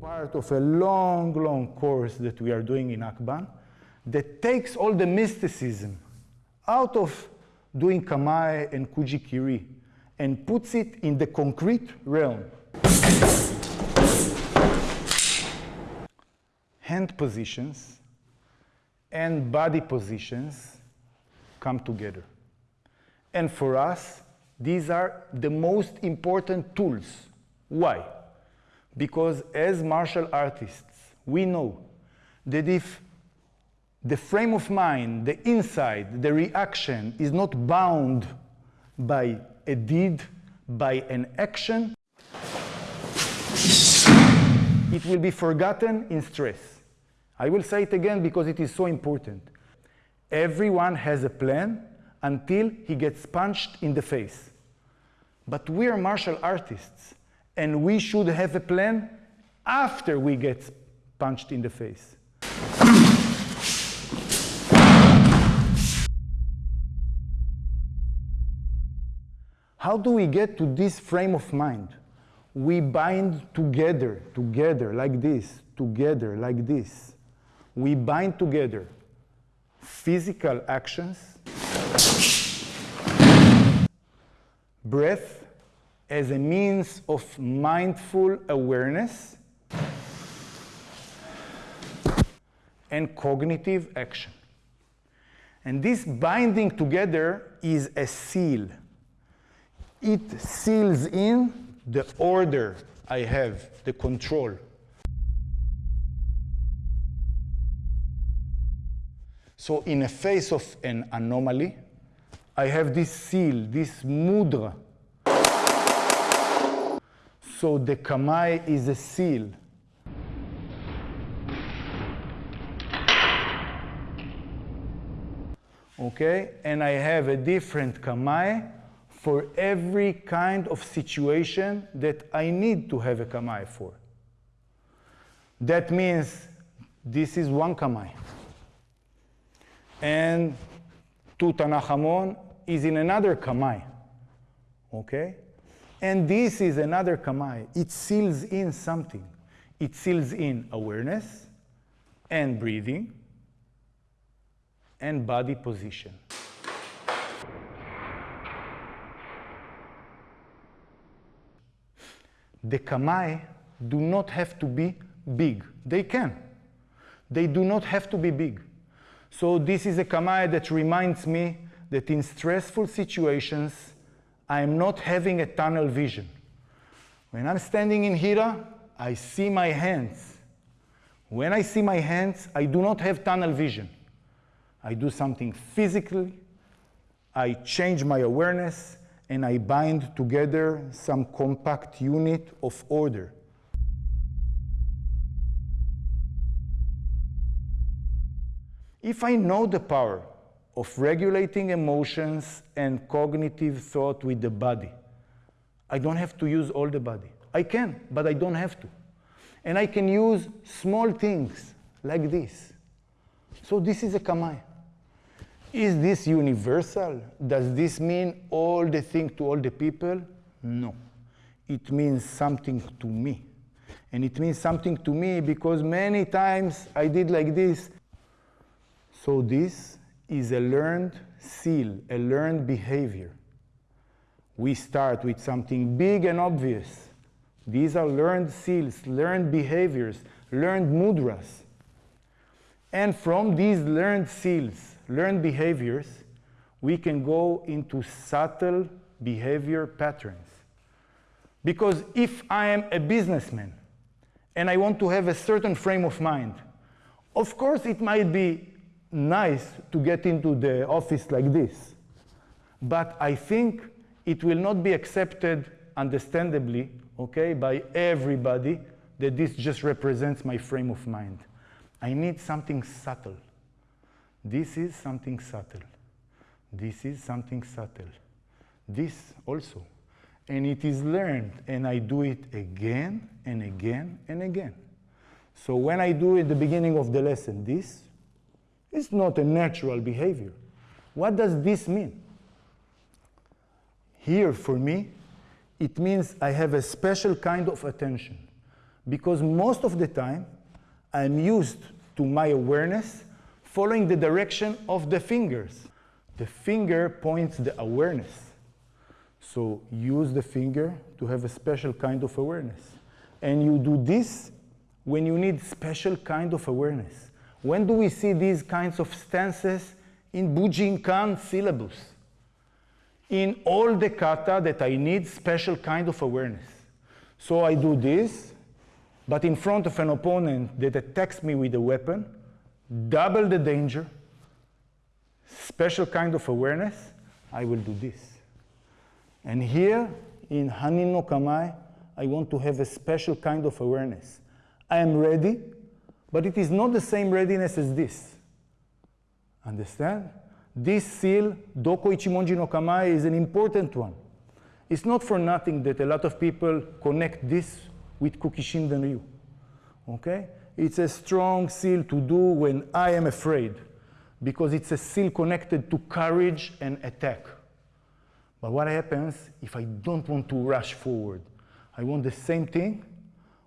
Part of a long, long course that we are doing in Akban that takes all the mysticism out of doing Kamae and Kujikiri and puts it in the concrete realm. Hand positions and body positions come together. And for us, these are the most important tools. Why? Because as martial artists, we know that if the frame of mind, the inside, the reaction is not bound by a deed, by an action, it will be forgotten in stress. I will say it again because it is so important. Everyone has a plan until he gets punched in the face. But we are martial artists, and we should have a plan after we get punched in the face. How do we get to this frame of mind? We bind together, together, like this, together, like this. We bind together physical actions, breath as a means of mindful awareness, and cognitive action. And this binding together is a seal it seals in the order I have, the control. So in a face of an anomaly, I have this seal, this mudra. So the kamae is a seal. Okay, and I have a different kamae for every kind of situation that I need to have a kamae for. That means this is one kamae. And Tutankhamun is in another kamae. Okay? And this is another kamae. It seals in something. It seals in awareness and breathing and body position. the kamae do not have to be big. They can. They do not have to be big. So this is a kamae that reminds me that in stressful situations, I am not having a tunnel vision. When I'm standing in Hira, I see my hands. When I see my hands, I do not have tunnel vision. I do something physically, I change my awareness, and I bind together some compact unit of order. If I know the power of regulating emotions and cognitive thought with the body, I don't have to use all the body. I can, but I don't have to. And I can use small things like this. So this is a kamae. Is this universal? Does this mean all the thing to all the people? No. It means something to me. And it means something to me because many times I did like this. So this is a learned seal, a learned behavior. We start with something big and obvious. These are learned seals, learned behaviors, learned mudras. And from these learned seals, learned behaviors, we can go into subtle behavior patterns. Because if I am a businessman and I want to have a certain frame of mind, of course it might be nice to get into the office like this. But I think it will not be accepted understandably, okay, by everybody that this just represents my frame of mind. I need something subtle. This is something subtle. This is something subtle. This also. And it is learned, and I do it again and again and again. So when I do at the beginning of the lesson this, it's not a natural behavior. What does this mean? Here, for me, it means I have a special kind of attention because most of the time I'm used to my awareness following the direction of the fingers. The finger points the awareness. So use the finger to have a special kind of awareness. And you do this when you need special kind of awareness. When do we see these kinds of stances in Bujinkan syllabus? In all the kata that I need special kind of awareness. So I do this, but in front of an opponent that attacks me with a weapon, double the danger, special kind of awareness, I will do this. And here in Hanin no Kamae, I want to have a special kind of awareness. I am ready, but it is not the same readiness as this. Understand? This seal, Doko Ichimonji no Kamae, is an important one. It's not for nothing that a lot of people connect this with Kukishinden Ryu. Okay? It's a strong seal to do when I am afraid, because it's a seal connected to courage and attack. But what happens if I don't want to rush forward? I want the same thing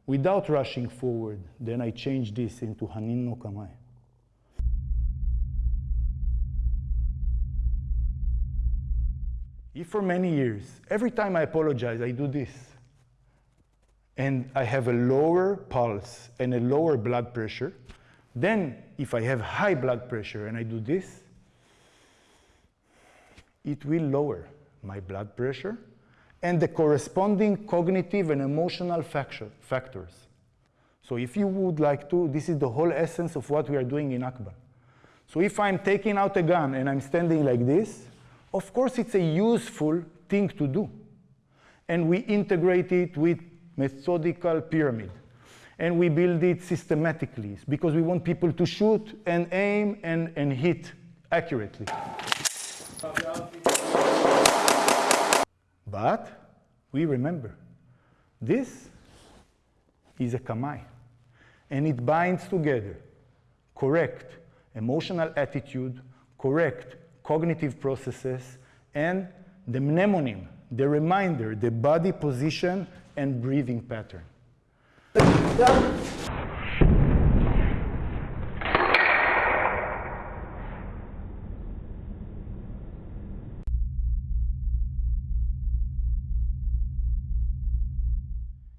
without rushing forward. Then I change this into Hanin no Kamae. If for many years, every time I apologize, I do this, and I have a lower pulse and a lower blood pressure, then if I have high blood pressure and I do this, it will lower my blood pressure and the corresponding cognitive and emotional factor, factors. So if you would like to, this is the whole essence of what we are doing in Akban. So if I'm taking out a gun and I'm standing like this, of course, it's a useful thing to do. And we integrate it with methodical pyramid. And we build it systematically because we want people to shoot and aim and, and hit accurately. But we remember, this is a kamae, And it binds together correct emotional attitude, correct cognitive processes, and the mnemonym, the reminder, the body position and breathing pattern.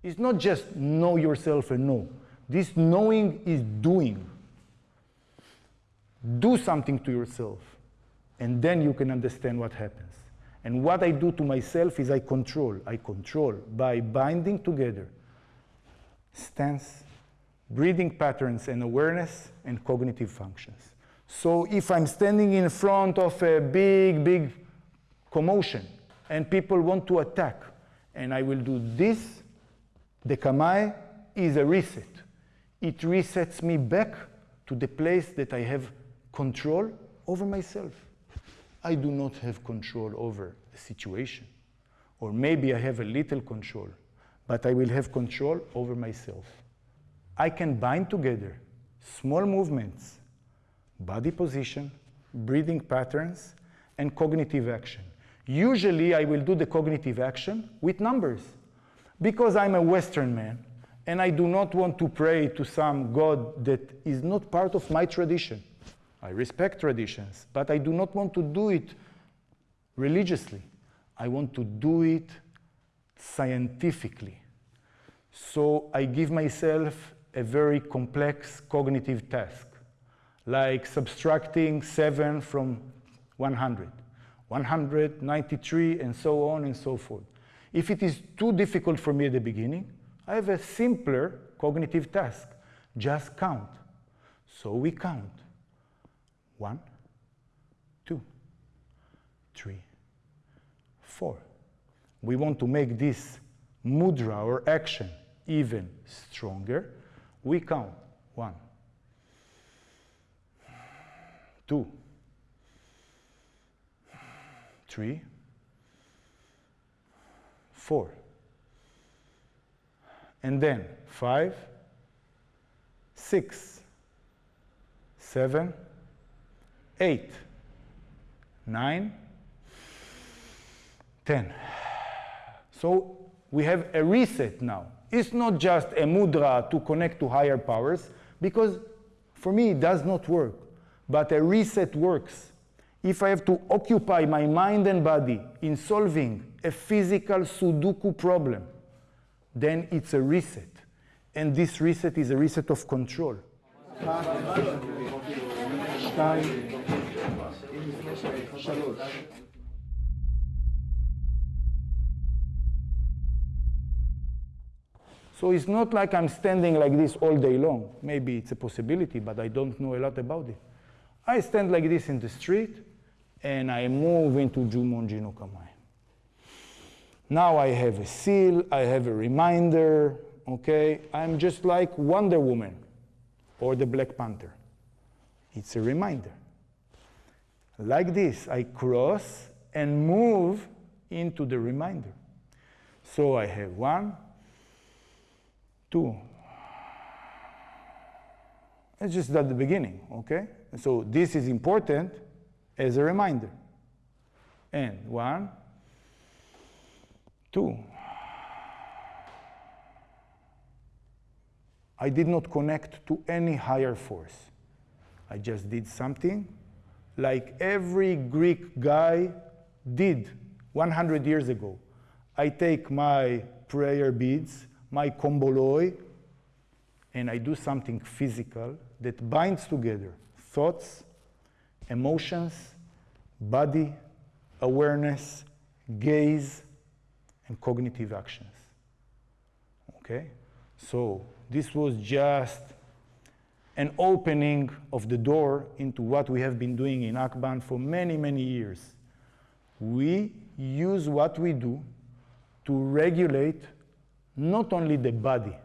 It's not just know yourself and know. This knowing is doing. Do something to yourself and then you can understand what happens. And what I do to myself is I control. I control by binding together stance, breathing patterns and awareness and cognitive functions. So if I'm standing in front of a big, big commotion and people want to attack and I will do this, the kamae is a reset. It resets me back to the place that I have control over myself. I do not have control over the situation. Or maybe I have a little control, but I will have control over myself. I can bind together small movements, body position, breathing patterns, and cognitive action. Usually I will do the cognitive action with numbers because I'm a Western man and I do not want to pray to some God that is not part of my tradition. I respect traditions, but I do not want to do it religiously. I want to do it scientifically. So I give myself a very complex cognitive task, like subtracting 7 from 100, 193, and so on and so forth. If it is too difficult for me at the beginning, I have a simpler cognitive task. Just count. So we count. One, two, three, four. We want to make this mudra or action even stronger. We count one, two, three, four. And then five, six, seven, eight, nine, ten. So we have a reset now. It's not just a mudra to connect to higher powers, because for me it does not work. But a reset works. If I have to occupy my mind and body in solving a physical Sudoku problem, then it's a reset. And this reset is a reset of control. So it's not like I'm standing like this all day long. Maybe it's a possibility, but I don't know a lot about it. I stand like this in the street, and I move into Jumonji no Kamae. Now I have a seal, I have a reminder, okay? I'm just like Wonder Woman or the Black Panther. It's a reminder. Like this, I cross and move into the reminder. So I have one, two. It's just at the beginning, okay? So this is important as a reminder. And one, two. I did not connect to any higher force. I just did something like every Greek guy did 100 years ago. I take my prayer beads, my komboloi, and I do something physical that binds together thoughts, emotions, body, awareness, gaze, and cognitive actions. Okay? So this was just an opening of the door into what we have been doing in Akban for many, many years. We use what we do to regulate not only the body,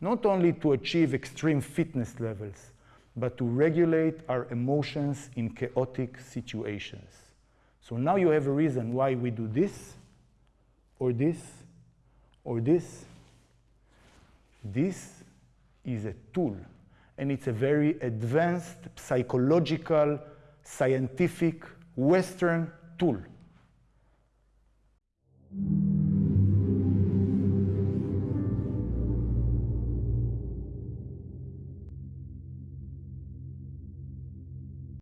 not only to achieve extreme fitness levels, but to regulate our emotions in chaotic situations. So now you have a reason why we do this, or this, or this. This is a tool, and it's a very advanced psychological, scientific, Western tool.